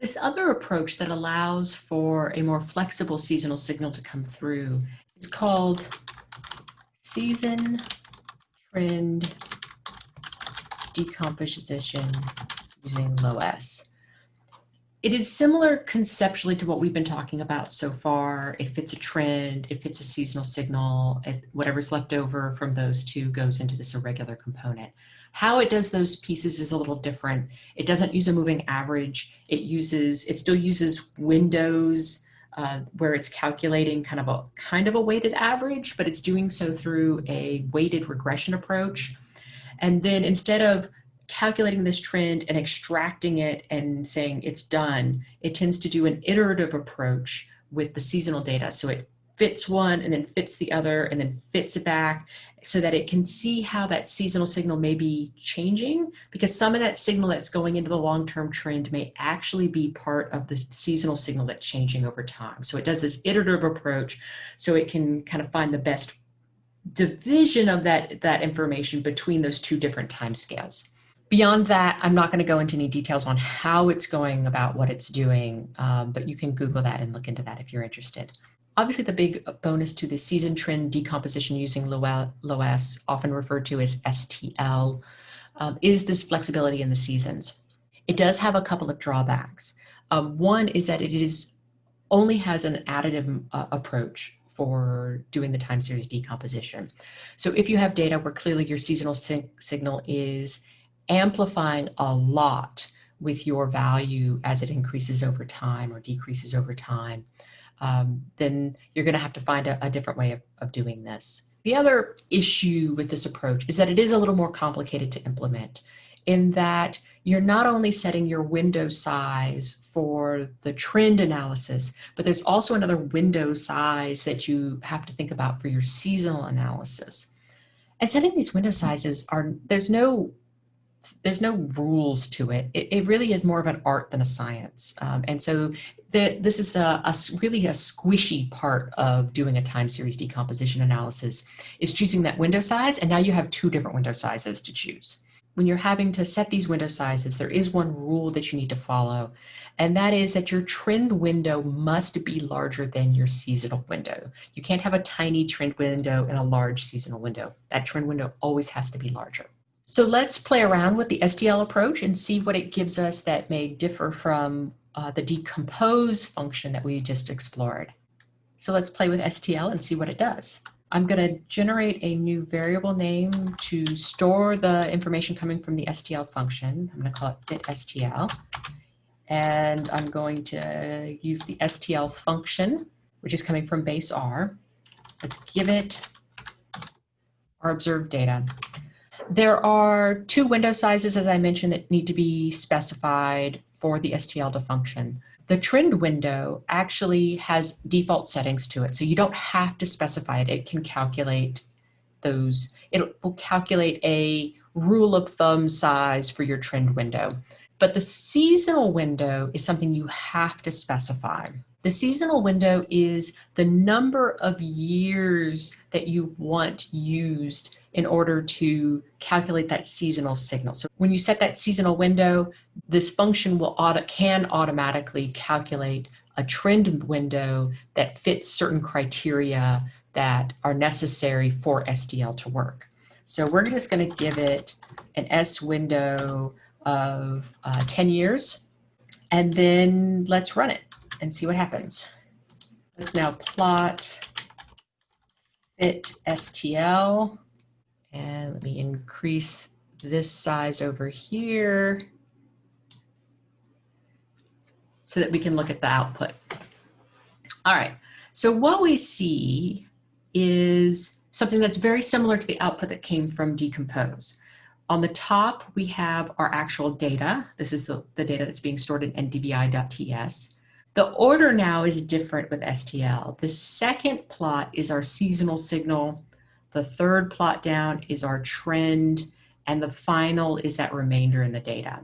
This other approach that allows for a more flexible seasonal signal to come through is called season trend decomposition using LOESS. It is similar conceptually to what we've been talking about so far. It fits a trend, it fits a seasonal signal, whatever's left over from those two goes into this irregular component. How it does those pieces is a little different. It doesn't use a moving average. It uses, it still uses windows uh, where it's calculating kind of a kind of a weighted average, but it's doing so through a weighted regression approach. And then instead of calculating this trend and extracting it and saying it's done, it tends to do an iterative approach with the seasonal data. So it fits one and then fits the other and then fits it back so that it can see how that seasonal signal may be changing because some of that signal that's going into the long-term trend may actually be part of the seasonal signal that's changing over time. So it does this iterative approach so it can kind of find the best division of that, that information between those two different time scales. Beyond that, I'm not going to go into any details on how it's going about what it's doing, um, but you can Google that and look into that if you're interested. Obviously, the big bonus to the season trend decomposition using LOESS, often referred to as STL, um, is this flexibility in the seasons. It does have a couple of drawbacks. Um, one is that it is only has an additive uh, approach for doing the time series decomposition. So if you have data where clearly your seasonal signal is amplifying a lot with your value as it increases over time or decreases over time, um, then you're going to have to find a, a different way of, of doing this. The other issue with this approach is that it is a little more complicated to implement in that you're not only setting your window size for the trend analysis, but there's also another window size that you have to think about for your seasonal analysis. And setting these window sizes are, there's no there's no rules to it. it. It, really is more of an art than a science. Um, and so the, this is a, a, really a squishy part of doing a time series decomposition analysis is choosing that window size. And now you have two different window sizes to choose when you're having to set these window sizes, there is one rule that you need to follow, and that is that your trend window must be larger than your seasonal window. You can't have a tiny trend window and a large seasonal window. That trend window always has to be larger. So let's play around with the STL approach and see what it gives us that may differ from uh, the decompose function that we just explored. So let's play with STL and see what it does. I'm going to generate a new variable name to store the information coming from the STL function. I'm going to call it fit STL. And I'm going to use the STL function, which is coming from base R. Let's give it our observed data. There are two window sizes, as I mentioned, that need to be specified for the STL to function. The trend window actually has default settings to it, so you don't have to specify it. It can calculate those. It will calculate a rule of thumb size for your trend window. But the seasonal window is something you have to specify. The seasonal window is the number of years that you want used in order to calculate that seasonal signal. So when you set that seasonal window, this function will auto can automatically calculate a trend window that fits certain criteria that are necessary for STL to work. So we're just going to give it an S window of uh, 10 years, and then let's run it and see what happens. Let's now plot fit STL. And let me increase this size over here so that we can look at the output. All right, so what we see is something that's very similar to the output that came from Decompose. On the top, we have our actual data. This is the, the data that's being stored in ndvi.ts. The order now is different with STL. The second plot is our seasonal signal. The third plot down is our trend. And the final is that remainder in the data.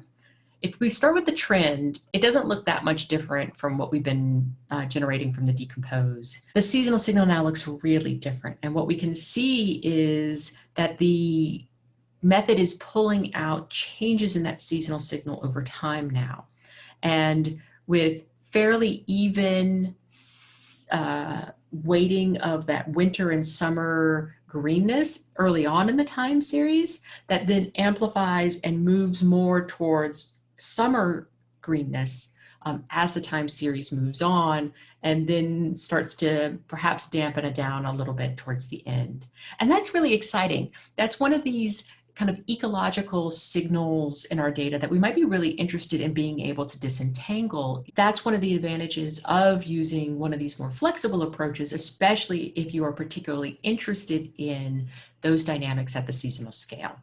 If we start with the trend, it doesn't look that much different from what we've been uh, generating from the decompose. The seasonal signal now looks really different. And what we can see is that the method is pulling out changes in that seasonal signal over time now. And with fairly even uh, weighting of that winter and summer greenness early on in the time series that then amplifies and moves more towards summer greenness um, as the time series moves on and then starts to perhaps dampen it down a little bit towards the end. And that's really exciting. That's one of these kind of ecological signals in our data that we might be really interested in being able to disentangle. That's one of the advantages of using one of these more flexible approaches, especially if you are particularly interested in those dynamics at the seasonal scale.